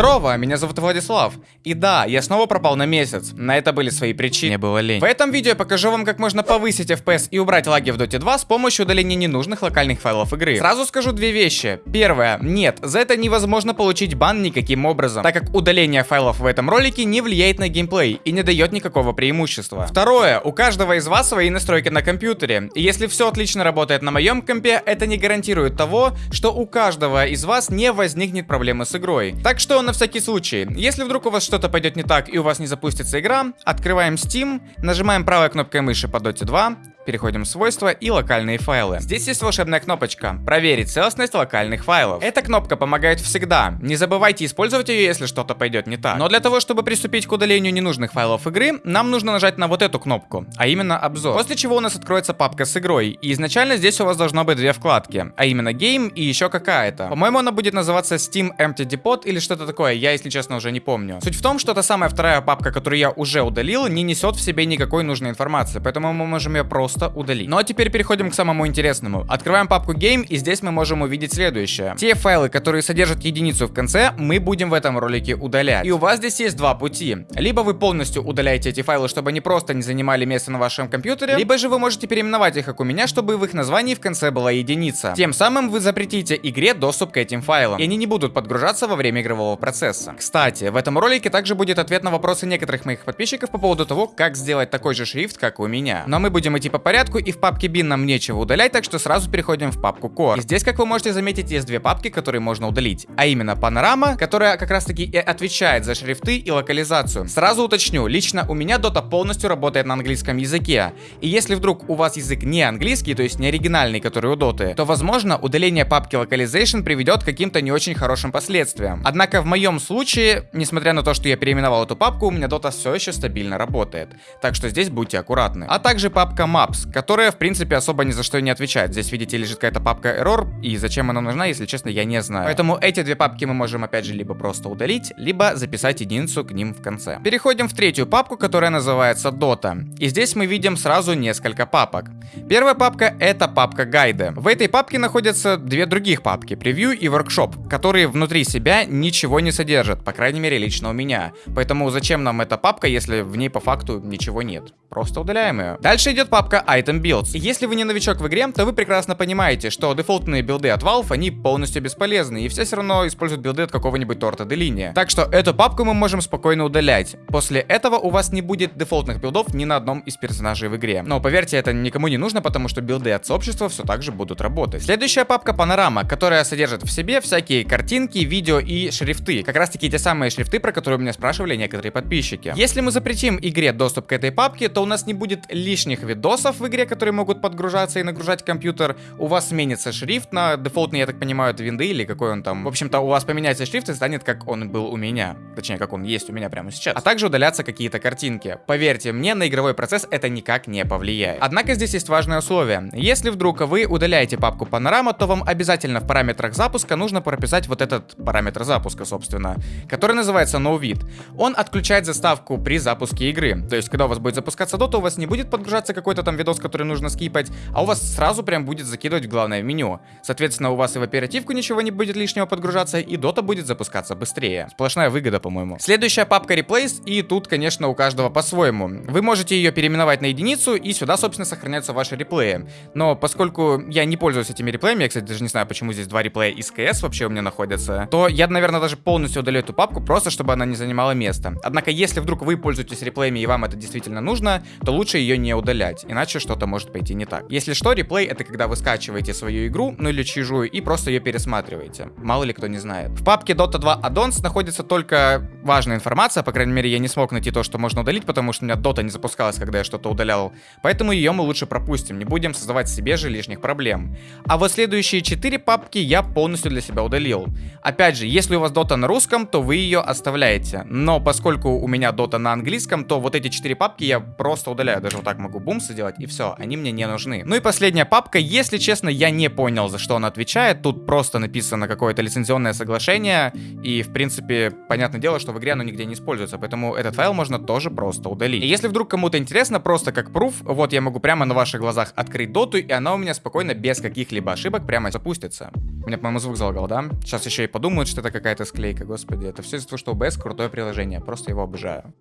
Здорово, меня зовут Владислав. И да, я снова пропал на месяц. На это были свои причины. Мне было лень. В этом видео я покажу вам, как можно повысить FPS и убрать лаги в Dota 2 с помощью удаления ненужных локальных файлов игры. Сразу скажу две вещи. Первое. Нет, за это невозможно получить бан никаким образом, так как удаление файлов в этом ролике не влияет на геймплей и не дает никакого преимущества. Второе. У каждого из вас свои настройки на компьютере. И если все отлично работает на моем компе, это не гарантирует того, что у каждого из вас не возникнет проблемы с игрой. Так что на всякий случай, если вдруг у вас что-то пойдет не так и у вас не запустится игра, открываем Steam, нажимаем правой кнопкой мыши по Dota 2, Переходим в свойства и локальные файлы. Здесь есть волшебная кнопочка «Проверить целостность локальных файлов». Эта кнопка помогает всегда. Не забывайте использовать ее, если что-то пойдет не так. Но для того, чтобы приступить к удалению ненужных файлов игры, нам нужно нажать на вот эту кнопку, а именно обзор. После чего у нас откроется папка с игрой. И изначально здесь у вас должно быть две вкладки, а именно Game и еще какая-то. По-моему, она будет называться Steam Empty Depot или что-то такое, я, если честно, уже не помню. Суть в том, что та самая вторая папка, которую я уже удалил, не несет в себе никакой нужной информации, поэтому мы можем ее просто просто удалить. Ну а теперь переходим к самому интересному. Открываем папку Game, и здесь мы можем увидеть следующее. Те файлы, которые содержат единицу в конце, мы будем в этом ролике удалять. И у вас здесь есть два пути. Либо вы полностью удаляете эти файлы, чтобы они просто не занимали место на вашем компьютере, либо же вы можете переименовать их, как у меня, чтобы в их названии в конце была единица. Тем самым вы запретите игре доступ к этим файлам, и они не будут подгружаться во время игрового процесса. Кстати, в этом ролике также будет ответ на вопросы некоторых моих подписчиков по поводу того, как сделать такой же шрифт, как у меня. Но мы будем идти по порядку, и в папке bin нам нечего удалять, так что сразу переходим в папку core. И здесь, как вы можете заметить, есть две папки, которые можно удалить. А именно панорама, которая как раз таки и отвечает за шрифты и локализацию. Сразу уточню, лично у меня Dota полностью работает на английском языке. И если вдруг у вас язык не английский, то есть не оригинальный, который у Dota, то возможно удаление папки localization приведет к каким-то не очень хорошим последствиям. Однако в моем случае, несмотря на то, что я переименовал эту папку, у меня Dota все еще стабильно работает. Так что здесь будьте аккуратны. А также папка maps, которая, в принципе, особо ни за что не отвечает. Здесь, видите, лежит какая-то папка error, и зачем она нужна, если честно, я не знаю. Поэтому эти две папки мы можем, опять же, либо просто удалить, либо записать единицу к ним в конце. Переходим в третью папку, которая называется Dota. И здесь мы видим сразу несколько папок. Первая папка — это папка гайды. В этой папке находятся две других папки, Preview и Workshop, которые внутри себя ничего не содержат, по крайней мере, лично у меня. Поэтому зачем нам эта папка, если в ней по факту ничего нет? Просто удаляем ее. Дальше идет папка Item Builds. Если вы не новичок в игре, то вы прекрасно понимаете, что дефолтные билды от Valve, они полностью бесполезны, и все все равно используют билды от какого-нибудь торта де линия. Так что эту папку мы можем спокойно удалять. После этого у вас не будет дефолтных билдов ни на одном из персонажей в игре. Но поверьте, это никому не нужно, потому что билды от сообщества все так же будут работать. Следующая папка Панорама, которая содержит в себе всякие картинки, видео и шрифты. Как раз таки те самые шрифты, про которые меня спрашивали некоторые подписчики. Если мы запретим игре доступ к этой папке, то у нас не будет лишних видосов в игре, которые могут подгружаться и нагружать компьютер. У вас сменится шрифт на дефолтный, я так понимаю, это винды или какой он там. В общем-то, у вас поменяется шрифт и станет как он был у меня. Точнее, как он есть у меня прямо сейчас. А также удалятся какие-то картинки. Поверьте мне, на игровой процесс это никак не повлияет. Однако здесь есть важное условие. Если вдруг вы удаляете папку панорама, то вам обязательно в параметрах запуска нужно прописать вот этот параметр запуска, собственно, который называется NoVid. Он отключает заставку при запуске игры. То есть, когда у вас будет запускаться Dota, у вас не будет подгружаться какой-то там видос, который нужно скипать, а у вас сразу прям будет закидывать в главное меню. Соответственно, у вас и в оперативку ничего не будет лишнего подгружаться, и Dota будет запускаться быстрее. Сплошная выгода, по-моему. Следующая папка Replace, и тут, конечно, у каждого по-своему. Вы можете ее переименовать на единицу, и сюда, собственно, сохраняются ваши реплеи. Но поскольку я не пользуюсь этими реплеями, я, кстати, даже не знаю, почему здесь два реплея из КС вообще у меня находятся, то я, наверное, даже полностью удалю эту папку, просто чтобы она не занимала место. Однако, если вдруг вы пользуетесь реплеями и вам это действительно нужно, то лучше ее не удалять, иначе что-то может пойти не так. Если что, реплей это когда вы скачиваете свою игру, ну или чужую, и просто ее пересматриваете. Мало ли кто не знает. В папке Dota 2 Addons находится только важная информация, по крайней мере я не смог найти то, что можно удалить, потому что у меня Dota не запускалась, когда я что-то удалял. Поэтому ее мы лучше пропустим, не будем создавать себе же лишних проблем. А вот следующие 4 папки я полностью для себя удалил. Опять же, если у вас Dota на русском, то вы ее оставляете. Но поскольку у меня Dota на английском, то вот эти 4 папки я просто удаляю. Даже вот так могу бум сделать, и все, они мне не нужны. Ну и последняя папка, если честно, я не понял, за что она отвечает. Тут просто написано какое-то лицензионное соглашение, и в принципе, понятное дело, что в игре оно нигде не используется, поэтому этот файл можно тоже просто удалить. И если вдруг кому-то интересно, просто как пруф, вот я могу прямо на ваших глазах открыть доту, и она у меня спокойно, без каких-либо ошибок, прямо запустится. У меня, по-моему, звук залагал, да? Сейчас еще и подумают, что это какая-то склейка, господи. Это все из-за того, что OBS крутое приложение, просто его обожаю.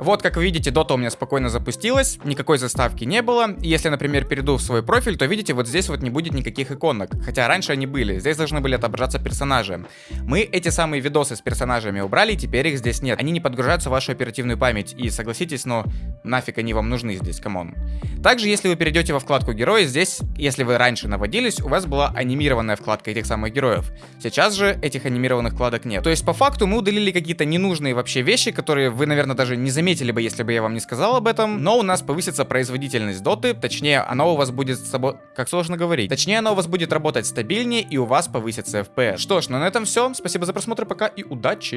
Вот, как вы видите, дота у меня спокойно запустилась, никакой заставки не было. Если, например, перейду в свой профиль, то видите, вот здесь вот не будет никаких иконок. Хотя раньше они были, здесь должны были отображаться персонажи. Мы эти самые видосы с персонажами убрали, теперь их здесь нет. Они не подгружаются в вашу оперативную память. И согласитесь, но нафиг они вам нужны здесь, come on. Также, если вы перейдете во вкладку герои, здесь, если вы раньше наводились, у вас была анимированная вкладка этих самых героев. Сейчас же этих анимированных вкладок нет. То есть, по факту, мы удалили какие-то ненужные вообще вещи, которые вы, наверное, даже не заметили заметили бы, если бы я вам не сказал об этом, но у нас повысится производительность доты, точнее, оно у вас будет с собой... Как сложно говорить. Точнее, оно у вас будет работать стабильнее, и у вас повысится FPS. Что ж, ну на этом все. Спасибо за просмотр, пока и удачи!